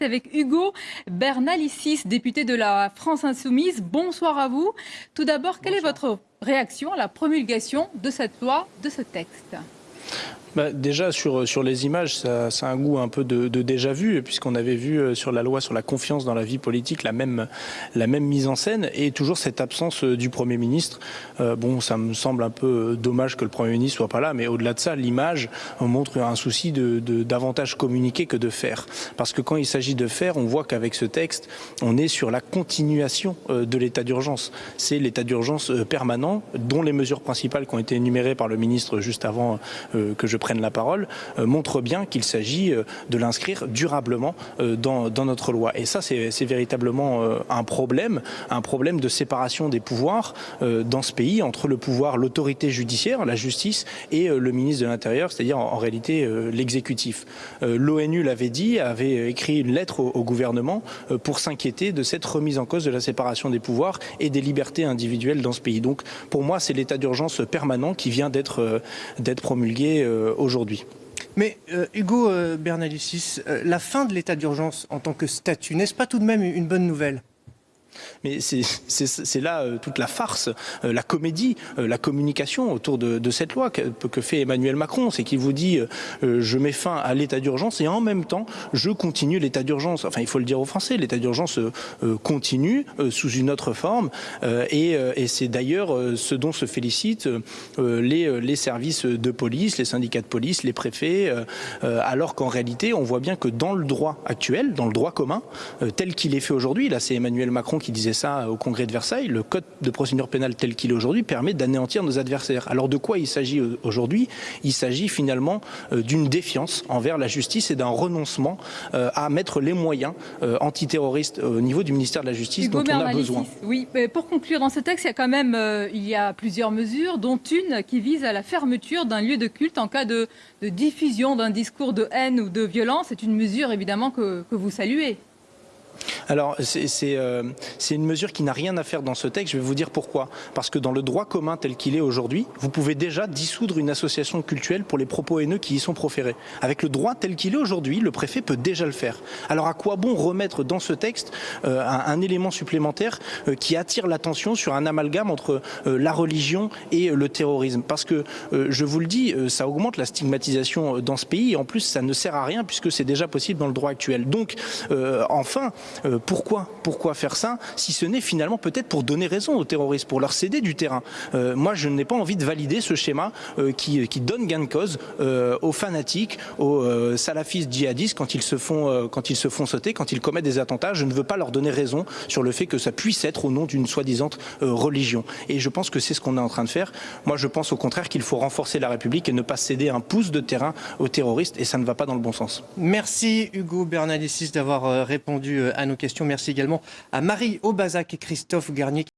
avec Hugo Bernalicis, député de la France Insoumise. Bonsoir à vous. Tout d'abord, quelle est votre réaction à la promulgation de cette loi, de ce texte? Bah, déjà, sur, sur les images, ça, ça, a un goût un peu de, de déjà vu, puisqu'on avait vu euh, sur la loi sur la confiance dans la vie politique la même, la même mise en scène et toujours cette absence euh, du Premier ministre. Euh, bon, ça me semble un peu dommage que le Premier ministre soit pas là, mais au-delà de ça, l'image montre un souci de, de davantage communiquer que de faire. Parce que quand il s'agit de faire, on voit qu'avec ce texte, on est sur la continuation de l'état d'urgence. C'est l'état d'urgence permanent, dont les mesures principales qui ont été énumérées par le ministre juste avant que je prennent la parole euh, montre bien qu'il s'agit euh, de l'inscrire durablement euh, dans, notre loi. Et ça, c'est véritablement un problème, un problème de séparation des pouvoirs dans ce pays entre le pouvoir, l'autorité judiciaire, la justice, et le ministre de l'Intérieur, c'est-à-dire en, réalité l'exécutif. L'ONU l'avait dit, avait écrit une lettre au gouvernement pour s'inquiéter de cette remise en cause de la séparation des pouvoirs et des libertés individuelles dans ce pays. Donc pour moi, c'est l'état d'urgence permanent qui vient d'être promulgué aujourd'hui. Mais euh, Hugo euh, Bernalicis, euh, la fin de l'état d'urgence en tant que statut, n'est-ce pas tout de même une bonne nouvelle? Mais c'est là euh, toute la farce, euh, la comédie, euh, la communication autour de, cette loi que, fait Emmanuel Macron. C'est qu'il vous dit je mets fin à l'état d'urgence et en même temps je continue l'état d'urgence. Enfin, il faut le dire aux Français, l'état d'urgence continue sous une autre forme et, c'est d'ailleurs ce dont se félicitent les, les, services de police, les syndicats de police, les préfets, alors qu'en réalité on voit bien que dans le droit actuel, dans le droit commun, tel qu'il est fait aujourd'hui, là c'est Emmanuel Macron qui disait ça au congrès de Versailles, le code de procédure pénale tel qu'il est aujourd'hui permet d'anéantir nos adversaires. Alors de quoi il s'agit aujourd'hui? Il s'agit finalement euh, d'une défiance envers la justice et d'un renoncement euh, à mettre les moyens euh, antiterroristes au niveau du ministère de la Justice Hugo dont on a besoin. Oui, mais pour conclure dans ce texte, il y a quand même il y a plusieurs mesures, dont une qui vise à la fermeture d'un lieu de culte en cas de, de diffusion d'un discours de haine ou de violence. C'est une mesure évidemment que, que vous saluez. Alors, c'est euh, une mesure qui n'a rien à faire dans ce texte. Je vais vous dire pourquoi. Parce que dans le droit commun tel qu'il est aujourd'hui, vous pouvez déjà dissoudre une association culturelle pour les propos haineux qui y sont proférés. Avec le droit tel qu'il est aujourd'hui, le préfet peut déjà le faire. Alors, à quoi bon remettre dans ce texte euh, un, élément supplémentaire euh, qui attire l'attention sur un amalgame entre euh, la religion et le terrorisme? Parce que, euh, je vous le dis, ça augmente la stigmatisation dans ce pays et en plus, ça ne sert à rien puisque c'est déjà possible dans le droit actuel. Donc, enfin, pourquoi faire ça Si ce n'est finalement peut-être pour donner raison aux terroristes, pour leur céder du terrain. Euh, moi, je n'ai pas envie de valider ce schéma euh, qui, donne gain de cause euh, aux fanatiques, aux salafistes djihadistes quand ils, se font, quand ils se font sauter, quand ils commettent des attentats. Je ne veux pas leur donner raison sur le fait que ça puisse être au nom d'une soi-disant religion. Et je pense que c'est ce qu'on est en train de faire. Moi, je pense au contraire qu'il faut renforcer la République et ne pas céder un pouce de terrain aux terroristes, et ça ne va pas dans le bon sens. Merci Hugo Bernalicis d'avoir répondu à nos questions. Merci également à Marie Aubazac et Christophe Garnier.